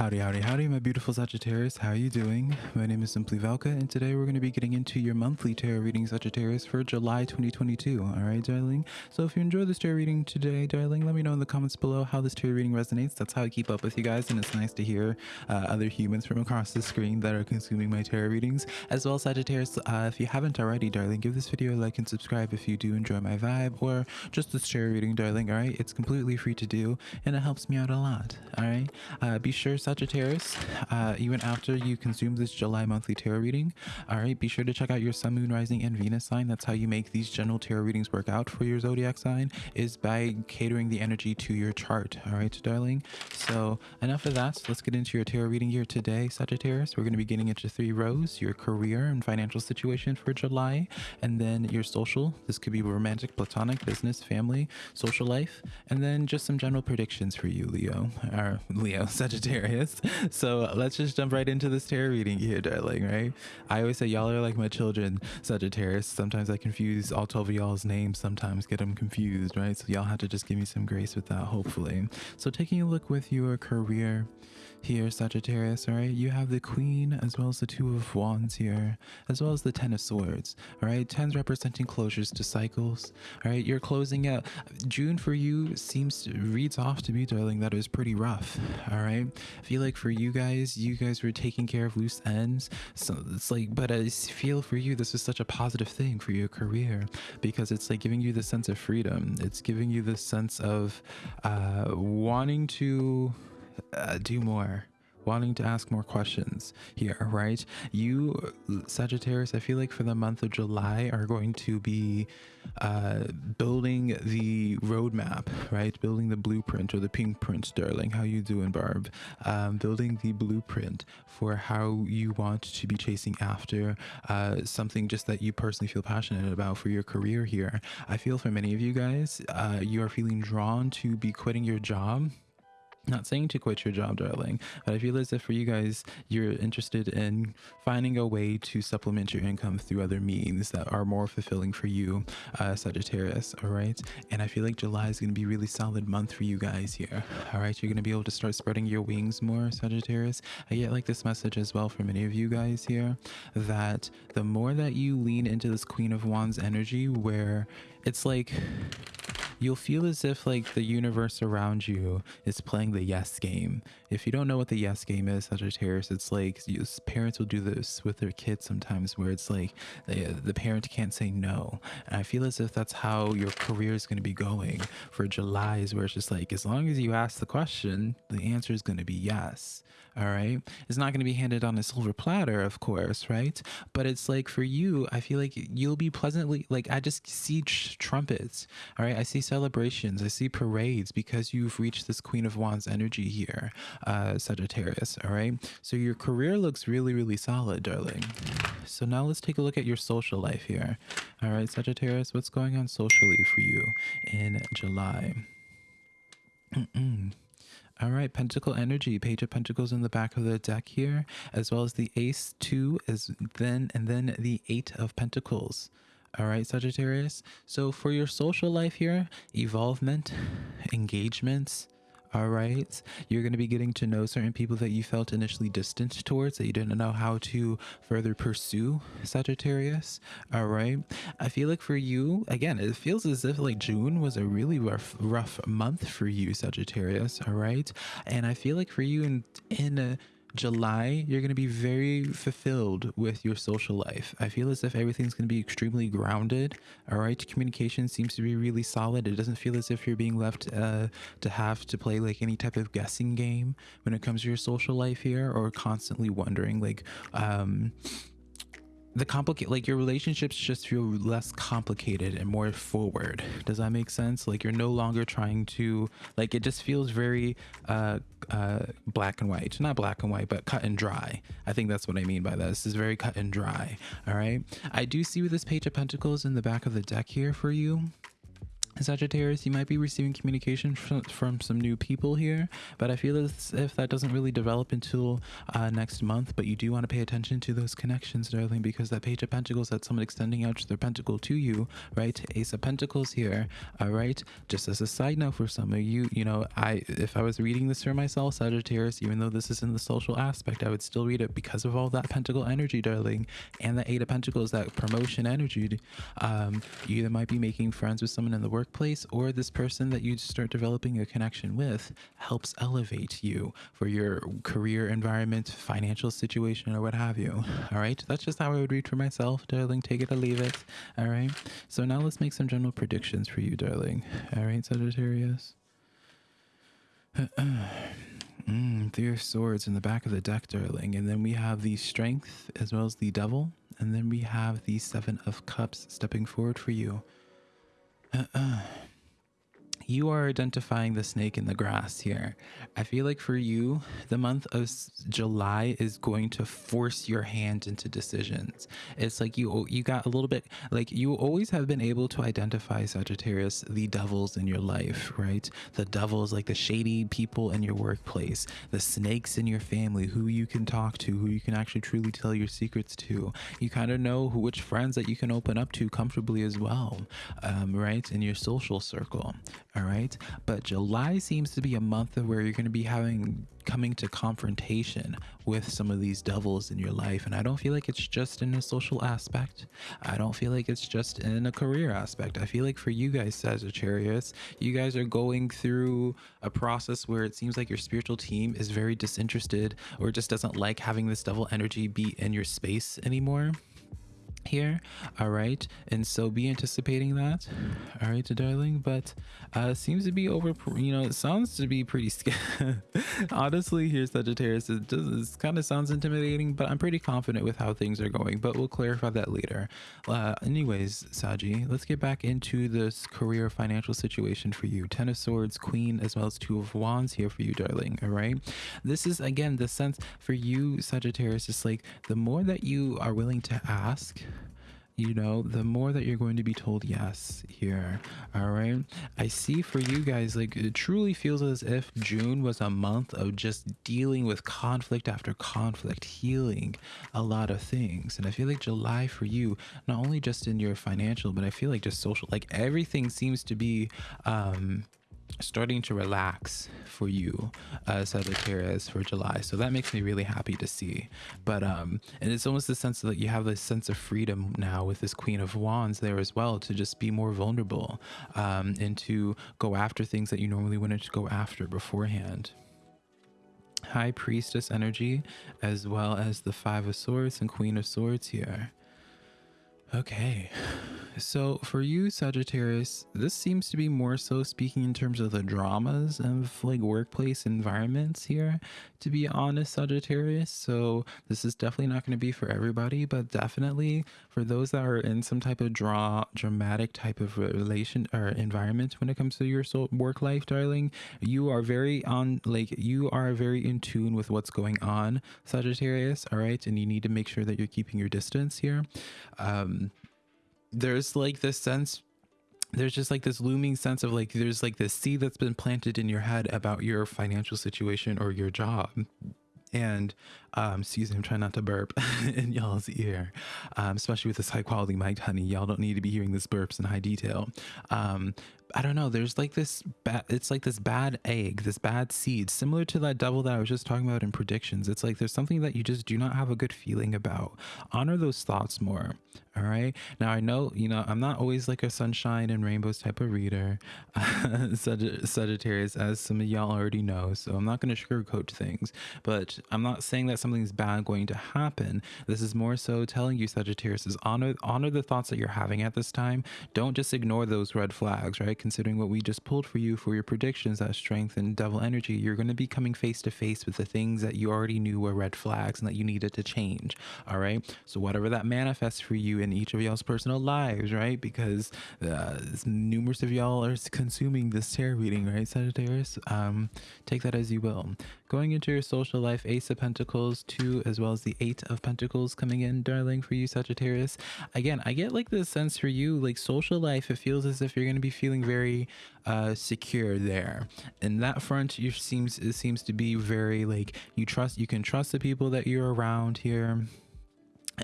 Howdy, howdy, howdy, my beautiful Sagittarius. How are you doing? My name is Simply Valka, and today we're going to be getting into your monthly tarot reading, Sagittarius, for July 2022. All right, darling? So if you enjoy this tarot reading today, darling, let me know in the comments below how this tarot reading resonates. That's how I keep up with you guys, and it's nice to hear uh, other humans from across the screen that are consuming my tarot readings. As well, Sagittarius, uh, if you haven't already, darling, give this video a like and subscribe if you do enjoy my vibe, or just this tarot reading, darling, all right? It's completely free to do, and it helps me out a lot, all right? Uh, be sure, uh, even after you consume this July monthly tarot reading, all right, be sure to check out your Sun, Moon, Rising, and Venus sign. That's how you make these general tarot readings work out for your zodiac sign, is by catering the energy to your chart, all right, darling? So enough of that. Let's get into your tarot reading here today, Sagittarius. We're going to be getting into three rows, your career and financial situation for July, and then your social. This could be romantic, platonic, business, family, social life, and then just some general predictions for you, Leo, or Leo, Sagittarius. So let's just jump right into this tarot reading here, darling, right? I always say y'all are like my children, Sagittarius. Sometimes I confuse all 12 of y'all's names, sometimes get them confused, right? So y'all have to just give me some grace with that, hopefully. So taking a look with your career here, Sagittarius, all right? You have the Queen as well as the Two of Wands here, as well as the Ten of Swords, all right? Tens representing closures to cycles, all right? You're closing out. June for you seems to, reads off to me, darling, that it was pretty rough, all right? I feel like for you guys, you guys were taking care of loose ends. So it's like, but I feel for you, this is such a positive thing for your career because it's like giving you the sense of freedom. It's giving you the sense of uh, wanting to uh, do more wanting to ask more questions here right? You sagittarius i feel like for the month of july are going to be uh building the roadmap right? Building the blueprint or the pink print darling how you doing barb. Um building the blueprint for how you want to be chasing after uh something just that you personally feel passionate about for your career here. I feel for many of you guys uh you are feeling drawn to be quitting your job not saying to quit your job darling but i feel as if for you guys you're interested in finding a way to supplement your income through other means that are more fulfilling for you uh sagittarius all right? And i feel like july is going to be a really solid month for you guys here all right? You're going to be able to start spreading your wings more sagittarius. I get like this message as well for many of you guys here that the more that you lean into this queen of wands energy where it's like you'll feel as if like the universe around you is playing the yes game. If you don't know what the yes game is, Sagittarius, it's like you, parents will do this with their kids sometimes where it's like the, the parent can't say no. And I feel as if that's how your career is going to be going for July is where it's just like, as long as you ask the question, the answer is going to be yes. All right. It's not going to be handed on a silver platter, of course, right? But it's like for you, I feel like you'll be pleasantly, like, I just see trumpets. All right. I see celebrations. I see parades because you've reached this Queen of Wands energy here, uh, Sagittarius. All right. So your career looks really, really solid, darling. So now let's take a look at your social life here. All right, Sagittarius, what's going on socially for you in July? All right, Pentacle energy, Page of Pentacles in the back of the deck here, as well as the Ace 2 is then and then the 8 of Pentacles. All right, Sagittarius. So for your social life here, evolvement, engagements, all right. You're going to be getting to know certain people that you felt initially distant towards that you didn't know how to further pursue sagittarius. All right. I feel like for you again it feels as if like june was a really rough rough month for you sagittarius. All right. And i feel like for you in in a July, you're going to be very fulfilled with your social life. I feel as if everything's going to be extremely grounded. All right. Communication seems to be really solid. It doesn't feel as if you're being left uh, to have to play like any type of guessing game when it comes to your social life here or constantly wondering like, um, the complicate like your relationships just feel less complicated and more forward. Does that make sense? Like you're no longer trying to like it just feels very uh uh black and white. Not black and white but cut and dry. I think that's what i mean by that. This is very cut and dry. All right? I do see with this page of pentacles in the back of the deck here for you Sagittarius, you might be receiving communication from, from some new people here, but I feel as if that doesn't really develop until uh, next month. But you do want to pay attention to those connections, darling, because that Page of Pentacles, that's someone extending out their pentacle to you, right? Ace of Pentacles here, all right? Just as a side note for some of you, you know, I if I was reading this for myself, Sagittarius, even though this is in the social aspect, I would still read it because of all that Pentacle energy, darling, and the Eight of Pentacles, that promotion energy. Um, you either might be making friends with someone in the work workplace or this person that you start developing a connection with helps elevate you for your career environment, financial situation, or what have you. All right. That's just how I would read for myself, darling. Take it or leave it. All right. So now let's make some general predictions for you, darling. All right, Sagittarius. Mm, three of swords in the back of the deck, darling. And then we have the strength as well as the devil. And then we have the seven of cups stepping forward for you. Uh, uh you are identifying the snake in the grass here. I feel like for you, the month of July is going to force your hand into decisions. It's like you you got a little bit like you always have been able to identify Sagittarius the devils in your life, right? The devils like the shady people in your workplace, the snakes in your family who you can talk to, who you can actually truly tell your secrets to. You kind of know who which friends that you can open up to comfortably as well, um, right? In your social circle all right? But july seems to be a month of where you're going to be having coming to confrontation with some of these devils in your life and i don't feel like it's just in a social aspect. I don't feel like it's just in a career aspect. I feel like for you guys sagittarius you guys are going through a process where it seems like your spiritual team is very disinterested or just doesn't like having this devil energy be in your space anymore here. All right. And so be anticipating that. All right darling. But uh seems to be over you know it sounds to be pretty scary honestly here sagittarius. It does kind of sounds intimidating but i'm pretty confident with how things are going but we'll clarify that later. Uh anyways saji let's get back into this career financial situation for you. Ten of swords queen as well as two of wands here for you darling. All right. This is again the sense for you sagittarius is like the more that you are willing to ask you know, the more that you're going to be told yes here. All right. I see for you guys, like, it truly feels as if June was a month of just dealing with conflict after conflict, healing a lot of things. And I feel like July for you, not only just in your financial, but I feel like just social, like everything seems to be, um, starting to relax for you uh sagittarius for july. So that makes me really happy to see. But um and it's almost the sense that you have this sense of freedom now with this queen of wands there as well to just be more vulnerable um and to go after things that you normally wouldn't go after beforehand. High priestess energy as well as the five of swords and queen of swords here Okay. So for you, Sagittarius, this seems to be more so speaking in terms of the dramas of like workplace environments here, to be honest, Sagittarius. So this is definitely not going to be for everybody, but definitely for those that are in some type of draw dramatic type of relation or environment when it comes to your soul, work life, darling, you are very on like you are very in tune with what's going on, Sagittarius. All right. And you need to make sure that you're keeping your distance here. Um, there's like this sense there's just like this looming sense of like there's like this seed that's been planted in your head about your financial situation or your job and um excuse me i'm trying not to burp in y'all's ear um especially with this high quality mic honey y'all don't need to be hearing this burps in high detail um I don't know. There's like this bad. It's like this bad egg, this bad seed, similar to that devil that I was just talking about in predictions. It's like there's something that you just do not have a good feeling about. Honor those thoughts more. All right. Now I know you know I'm not always like a sunshine and rainbows type of reader, Sag- Sagittarius, as some of y'all already know. So I'm not going to sugarcoat things. But I'm not saying that something's bad going to happen. This is more so telling you, Sagittarius, is honor honor the thoughts that you're having at this time. Don't just ignore those red flags, right? considering what we just pulled for you for your predictions that strength and devil energy, you're going to be coming face to face with the things that you already knew were red flags and that you needed to change. All right. So, whatever that manifests for you in each of y'all's personal lives, right? Because uh, numerous of y'all are consuming this tarot reading, right, Sagittarius? Um, take that as you will. Going into your social life, Ace of Pentacles, two, as well as the Eight of Pentacles coming in, darling, for you, Sagittarius. Again, I get like this sense for you, like social life, it feels as if you're going to be feeling very uh, secure there. And that front, you seems it seems to be very like you trust, you can trust the people that you're around here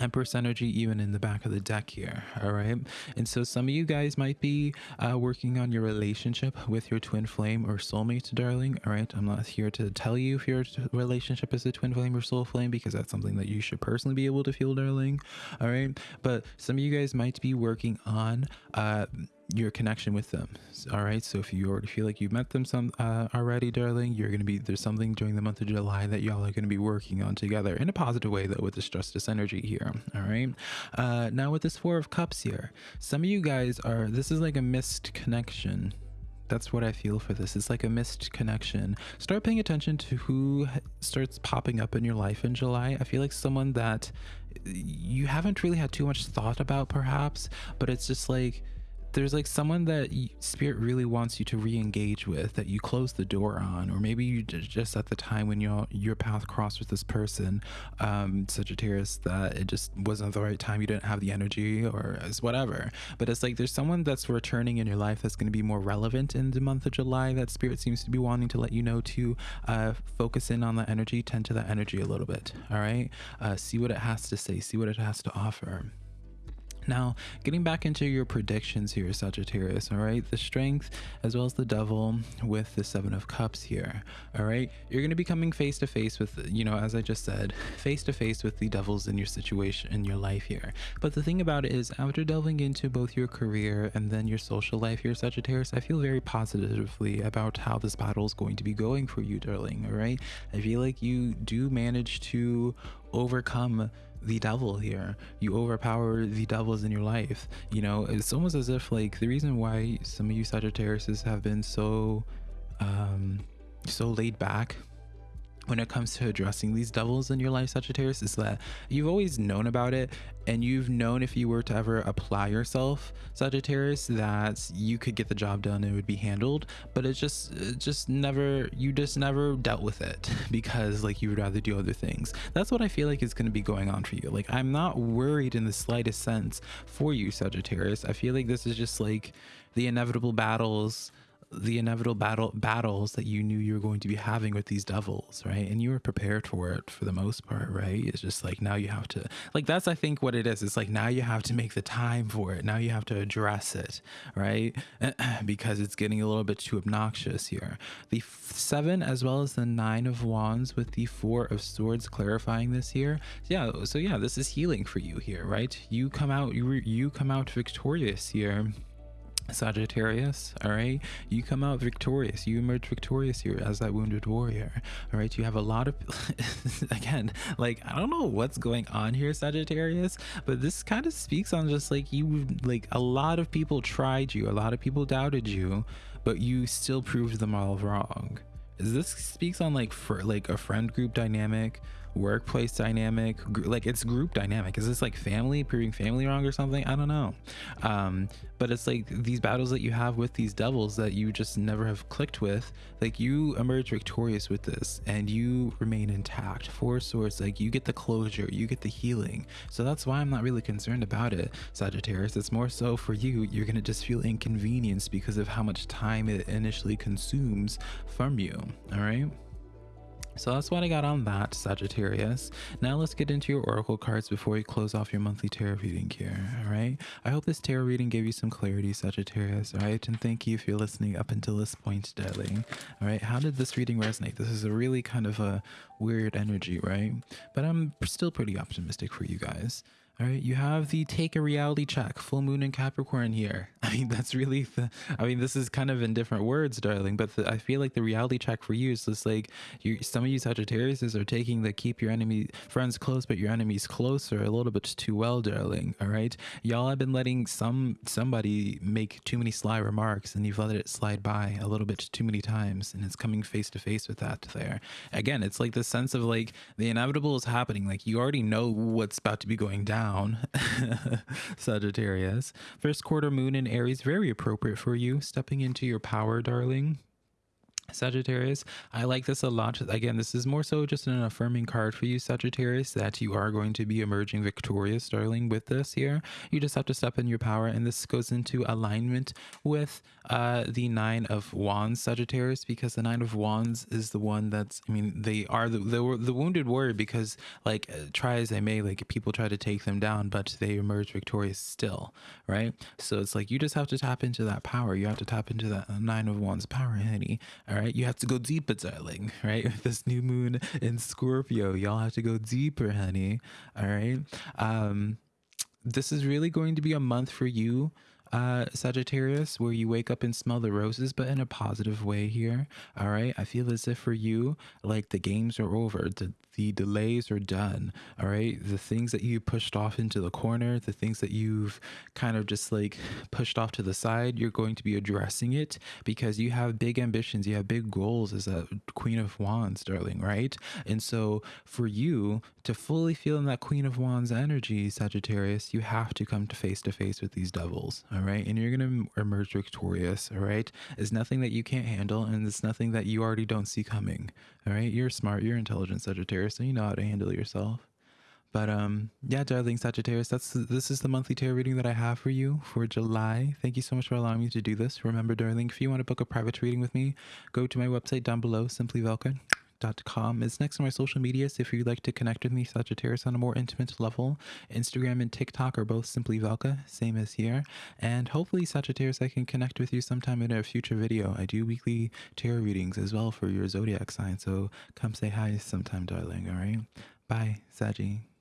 Empress energy even in the back of the deck here all right? And so some of you guys might be uh, working on your relationship with your twin flame or soulmate darling all right? I'm not here to tell you if your relationship is a twin flame or soul flame because that's something that you should personally be able to feel darling all right? But some of you guys might be working on uh your connection with them all right so if you already feel like you've met them some uh, already darling you're going to be there's something during the month of july that y'all are going to be working on together in a positive way though with this justice energy here all right uh now with this four of cups here some of you guys are this is like a missed connection that's what I feel for this. It's like a missed connection. Start paying attention to who starts popping up in your life in July. I feel like someone that you haven't really had too much thought about, perhaps, but it's just like there's like someone that spirit really wants you to re-engage with that you close the door on or maybe you just at the time when your your path crossed with this person um sagittarius that it just wasn't the right time you didn't have the energy or whatever. But it's like there's someone that's returning in your life that's going to be more relevant in the month of july that spirit seems to be wanting to let you know to uh focus in on that energy tend to that energy a little bit all right uh see what it has to say see what it has to offer now, getting back into your predictions here, Sagittarius, all right? The strength as well as the devil with the seven of cups here, all right? You're going to be coming face to face with, you know, as I just said, face to face with the devils in your situation, in your life here. But the thing about it is, after delving into both your career and then your social life here, Sagittarius, I feel very positively about how this battle is going to be going for you, darling, all right? I feel like you do manage to overcome the devil here. You overpower the devils in your life. You know, it's almost as if like the reason why some of you Sagittarius have been so um so laid back when it comes to addressing these devils in your life, Sagittarius, is that you've always known about it and you've known if you were to ever apply yourself, Sagittarius, that you could get the job done and it would be handled. But it's just, it just never, you just never dealt with it because like you would rather do other things. That's what I feel like is going to be going on for you. Like, I'm not worried in the slightest sense for you, Sagittarius. I feel like this is just like the inevitable battles the inevitable battle battles that you knew you were going to be having with these devils right? And you were prepared for it for the most part right? It's just like now you have to like that's i think what it is. It's like now you have to make the time for it. Now you have to address it right? Because it's getting a little bit too obnoxious here. The seven as well as the nine of wands with the four of swords clarifying this here. Yeah so yeah this is healing for you here right? You come out you you come out victorious here Sagittarius, all right, you come out victorious. You emerge victorious here as that wounded warrior, all right. You have a lot of, again, like I don't know what's going on here, Sagittarius, but this kind of speaks on just like you, like a lot of people tried you, a lot of people doubted you, but you still proved them all wrong. Is this speaks on like for like a friend group dynamic workplace dynamic like it's group dynamic. Is this like family proving family wrong or something? I don't know. Um but it's like these battles that you have with these devils that you just never have clicked with like you emerge victorious with this and you remain intact. Four swords like you get the closure you get the healing. So that's why i'm not really concerned about it sagittarius. It's more so for you. You're gonna just feel inconvenienced because of how much time it initially consumes from you all right so that's what I got on that, Sagittarius. Now let's get into your oracle cards before we close off your monthly tarot reading here, all right? I hope this tarot reading gave you some clarity, Sagittarius, all right? And thank you if you're listening up until this point, darling, all right? How did this reading resonate? This is a really kind of a weird energy, right? But I'm still pretty optimistic for you guys. All right, you have the take a reality check, full moon in Capricorn here. I mean, that's really the, I mean, this is kind of in different words, darling, but the, I feel like the reality check for you is just like you, some of you Sagittarius are taking the keep your enemy friends close, but your enemies closer a little bit too well, darling. All right, y'all have been letting some somebody make too many sly remarks and you've let it slide by a little bit too many times, and it's coming face to face with that there. Again, it's like the sense of like the inevitable is happening. Like you already know what's about to be going down down, Sagittarius. First quarter moon in Aries, very appropriate for you. Stepping into your power, darling Sagittarius, I like this a lot. Again, this is more so just an affirming card for you, Sagittarius, that you are going to be emerging victorious, darling, with this here. You just have to step in your power, and this goes into alignment with uh, the Nine of Wands, Sagittarius, because the Nine of Wands is the one that's, I mean, they are the, the, the wounded warrior because, like, uh, try as they may, like, people try to take them down, but they emerge victorious still, right? So it's like you just have to tap into that power. You have to tap into that Nine of Wands power, honey. All right, you have to go deeper, darling. Right, with this new moon in Scorpio, y'all have to go deeper, honey. All right. Um, this is really going to be a month for you uh Sagittarius where you wake up and smell the roses but in a positive way here all right? I feel as if for you like the games are over the the delays are done all right? The things that you pushed off into the corner the things that you've kind of just like pushed off to the side you're going to be addressing it because you have big ambitions you have big goals as a queen of wands darling right? And so for you to fully feel in that queen of wands energy sagittarius you have to come to face to face with these devils all right and you're gonna emerge victorious all right? It's nothing that you can't handle and it's nothing that you already don't see coming all right? You're smart you're intelligent sagittarius so you know how to handle yourself. But um yeah darling sagittarius that's this is the monthly tarot reading that i have for you for july. Thank you so much for allowing me to do this. Remember darling if you want to book a private reading with me go to my website down below. Simply velka com is next on my social medias if you'd like to connect with me sagittarius on a more intimate level. Instagram and tiktok are both simply velka same as here. And hopefully sagittarius i can connect with you sometime in a future video. I do weekly tarot readings as well for your zodiac sign so come say hi sometime darling all right? Bye saggy